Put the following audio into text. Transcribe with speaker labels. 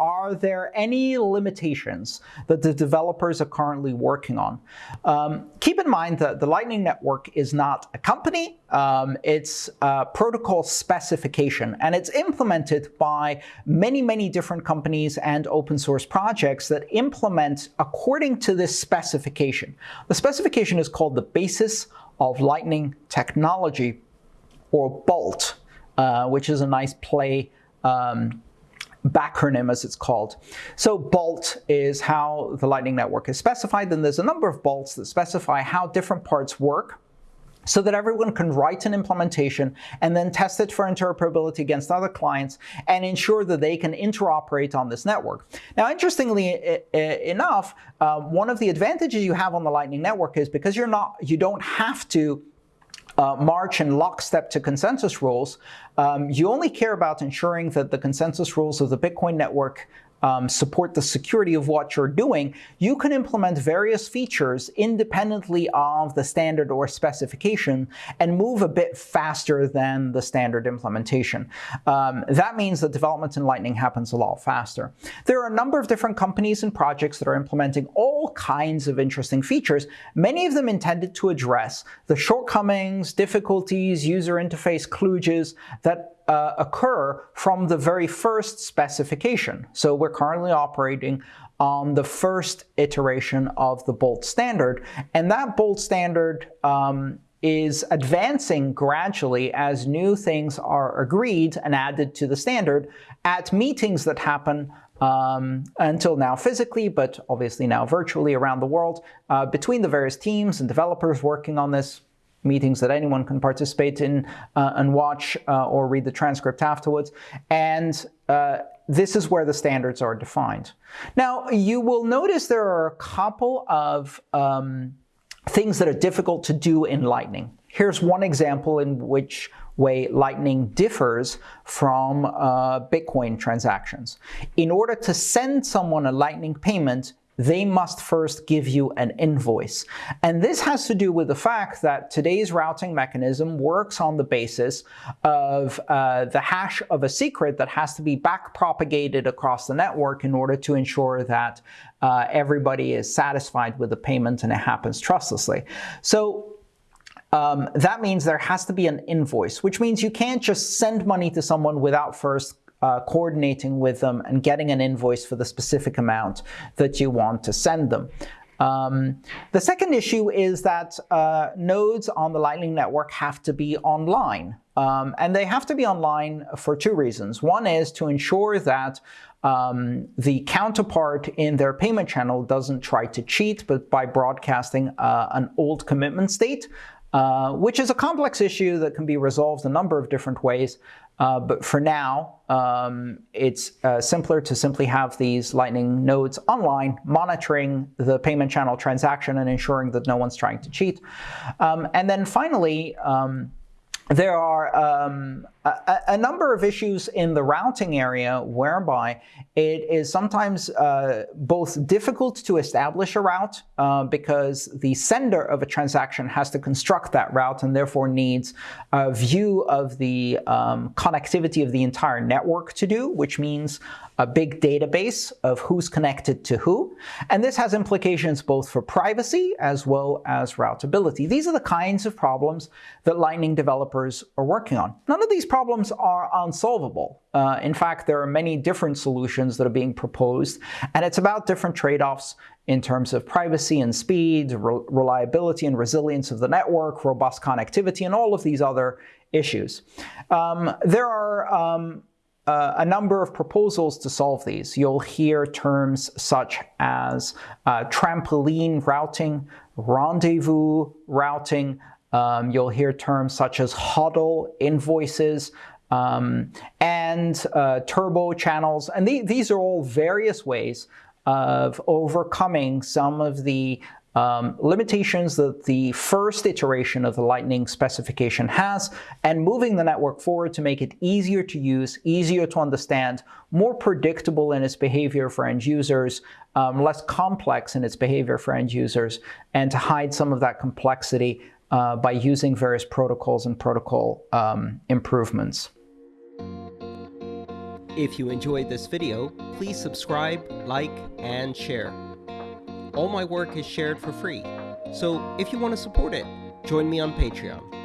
Speaker 1: are there any limitations that the developers are currently working on? Um, keep in mind that the Lightning Network is not a company, um, it's a protocol specification, and it's implemented by many, many different companies and open source projects that implement according to this specification. The specification is called the Basis of Lightning Technology, or BOLT, uh, which is a nice play um, backronym as it's called. So BOLT is how the Lightning Network is specified, and there's a number of bolts that specify how different parts work so that everyone can write an implementation and then test it for interoperability against other clients and ensure that they can interoperate on this network. Now, interestingly enough, uh, one of the advantages you have on the Lightning Network is because you're not, you don't have to uh, march in lockstep to consensus rules, um, you only care about ensuring that the consensus rules of the Bitcoin network um, support the security of what you're doing, you can implement various features independently of the standard or specification and move a bit faster than the standard implementation. Um, that means that development in Lightning happens a lot faster. There are a number of different companies and projects that are implementing all kinds of interesting features, many of them intended to address the shortcomings, difficulties, user interface kludges that uh, occur from the very first specification. So we're currently operating on the first iteration of the Bolt standard, and that Bolt standard um, is advancing gradually as new things are agreed and added to the standard at meetings that happen um, until now physically, but obviously now virtually around the world, uh, between the various teams and developers working on this meetings that anyone can participate in uh, and watch uh, or read the transcript afterwards. And uh, this is where the standards are defined. Now, you will notice there are a couple of um, things that are difficult to do in Lightning. Here's one example in which way Lightning differs from uh, Bitcoin transactions. In order to send someone a Lightning payment, they must first give you an invoice. And this has to do with the fact that today's routing mechanism works on the basis of uh, the hash of a secret that has to be backpropagated across the network in order to ensure that uh, everybody is satisfied with the payment and it happens trustlessly. So um, that means there has to be an invoice, which means you can't just send money to someone without first uh, coordinating with them and getting an invoice for the specific amount that you want to send them. Um, the second issue is that uh, nodes on the Lightning Network have to be online. Um, and they have to be online for two reasons. One is to ensure that um, the counterpart in their payment channel doesn't try to cheat, but by broadcasting uh, an old commitment state, uh, which is a complex issue that can be resolved a number of different ways. Uh, but for now, um, it's uh, simpler to simply have these Lightning nodes online, monitoring the payment channel transaction and ensuring that no one's trying to cheat. Um, and then finally, um, there are um, a, a, number of issues in the routing area whereby it is sometimes uh, both difficult to establish a route uh, because the sender of a transaction has to construct that route and therefore needs a view of the um, connectivity of the entire network to do, which means a big database of who's connected to who. And this has implications both for privacy as well as routability. These are the kinds of problems that Lightning developers are working on. None of these problems are unsolvable. Uh, in fact, there are many different solutions that are being proposed, and it's about different trade-offs in terms of privacy and speed, re reliability and resilience of the network, robust connectivity, and all of these other issues. Um, there are um, uh, a number of proposals to solve these. You'll hear terms such as uh, trampoline routing, rendezvous routing. Um, you'll hear terms such as HODL, invoices, um, and uh, turbo channels. And the, these are all various ways of overcoming some of the um, limitations that the first iteration of the Lightning specification has, and moving the network forward to make it easier to use, easier to understand, more predictable in its behavior for end users, um, less complex in its behavior for end users, and to hide some of that complexity uh, by using various protocols and protocol um, improvements.
Speaker 2: If you enjoyed this video, please subscribe, like, and share. All my work is shared for free, so if you want to support it, join me on Patreon.